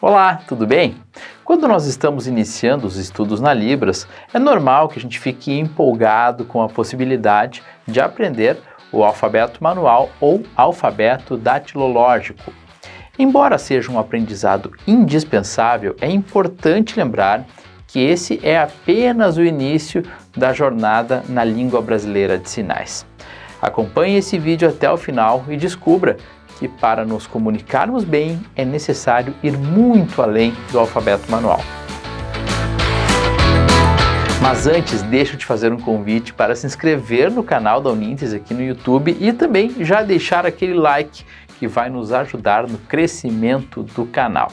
Olá, tudo bem? Quando nós estamos iniciando os estudos na Libras, é normal que a gente fique empolgado com a possibilidade de aprender o alfabeto manual ou alfabeto datilológico. Embora seja um aprendizado indispensável, é importante lembrar que esse é apenas o início da jornada na língua brasileira de sinais. Acompanhe esse vídeo até o final e descubra que para nos comunicarmos bem é necessário ir muito além do alfabeto manual. Mas antes, deixa eu te fazer um convite para se inscrever no canal da Unintes aqui no YouTube e também já deixar aquele like que vai nos ajudar no crescimento do canal.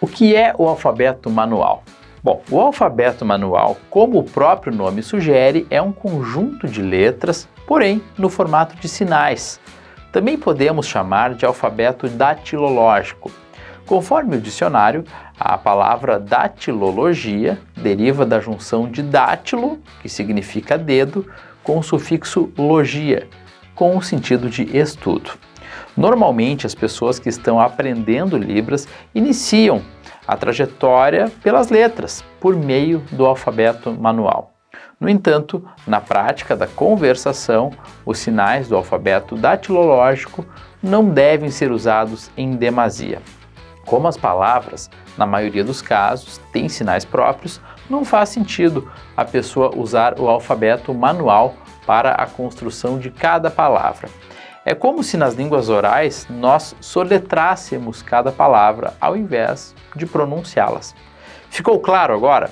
O que é o alfabeto manual? Bom, o alfabeto manual, como o próprio nome sugere, é um conjunto de letras, porém no formato de sinais, também podemos chamar de alfabeto datilológico. Conforme o dicionário, a palavra datilologia deriva da junção de dátilo, que significa dedo, com o sufixo logia, com o sentido de estudo. Normalmente, as pessoas que estão aprendendo Libras iniciam a trajetória pelas letras, por meio do alfabeto manual. No entanto, na prática da conversação, os sinais do alfabeto datilológico não devem ser usados em demasia. Como as palavras, na maioria dos casos, têm sinais próprios, não faz sentido a pessoa usar o alfabeto manual para a construção de cada palavra. É como se nas línguas orais nós soletrássemos cada palavra ao invés de pronunciá-las. Ficou claro agora?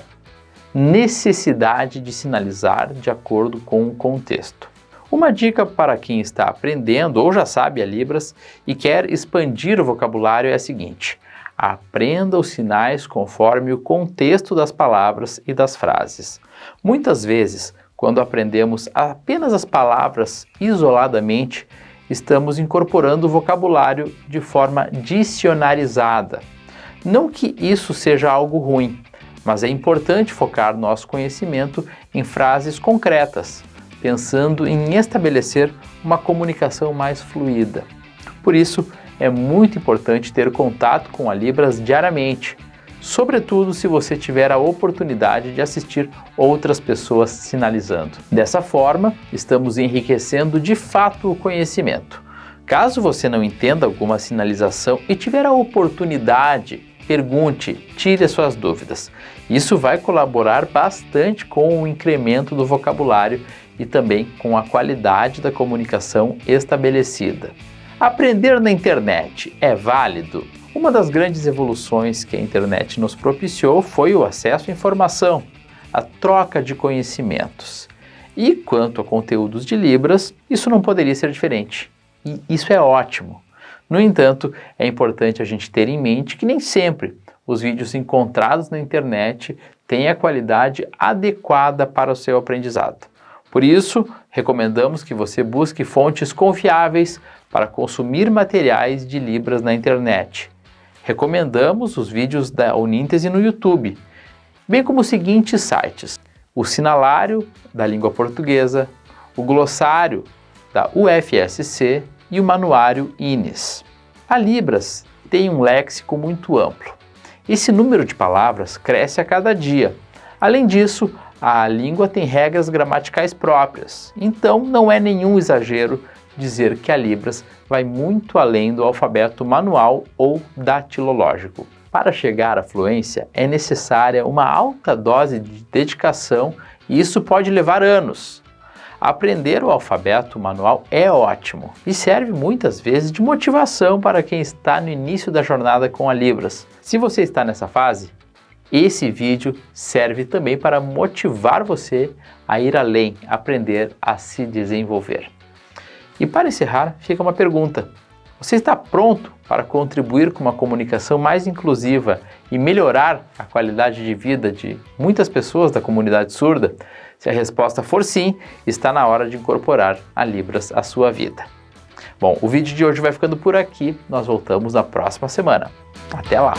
Necessidade de sinalizar de acordo com o contexto. Uma dica para quem está aprendendo ou já sabe a Libras e quer expandir o vocabulário é a seguinte, aprenda os sinais conforme o contexto das palavras e das frases. Muitas vezes, quando aprendemos apenas as palavras isoladamente, estamos incorporando o vocabulário de forma dicionarizada. Não que isso seja algo ruim, mas é importante focar nosso conhecimento em frases concretas, pensando em estabelecer uma comunicação mais fluida. Por isso, é muito importante ter contato com a Libras diariamente, sobretudo se você tiver a oportunidade de assistir outras pessoas sinalizando. Dessa forma, estamos enriquecendo de fato o conhecimento. Caso você não entenda alguma sinalização e tiver a oportunidade pergunte, tire as suas dúvidas. Isso vai colaborar bastante com o incremento do vocabulário e também com a qualidade da comunicação estabelecida. Aprender na internet é válido? Uma das grandes evoluções que a internet nos propiciou foi o acesso à informação, a troca de conhecimentos. E quanto a conteúdos de Libras, isso não poderia ser diferente. E isso é ótimo. No entanto, é importante a gente ter em mente que nem sempre os vídeos encontrados na internet têm a qualidade adequada para o seu aprendizado. Por isso, recomendamos que você busque fontes confiáveis para consumir materiais de Libras na internet. Recomendamos os vídeos da Uníntese no YouTube, bem como os seguintes sites, o Sinalário da Língua Portuguesa, o Glossário da UFSC e o Manuário INES. A Libras tem um léxico muito amplo. Esse número de palavras cresce a cada dia. Além disso, a língua tem regras gramaticais próprias, então não é nenhum exagero dizer que a Libras vai muito além do alfabeto manual ou datilológico. Para chegar à fluência é necessária uma alta dose de dedicação e isso pode levar anos. Aprender o alfabeto manual é ótimo e serve muitas vezes de motivação para quem está no início da jornada com a Libras. Se você está nessa fase, esse vídeo serve também para motivar você a ir além, aprender a se desenvolver. E para encerrar, fica uma pergunta. Você está pronto para contribuir com uma comunicação mais inclusiva e melhorar a qualidade de vida de muitas pessoas da comunidade surda? Se a resposta for sim, está na hora de incorporar a Libras à sua vida. Bom, o vídeo de hoje vai ficando por aqui, nós voltamos na próxima semana. Até lá!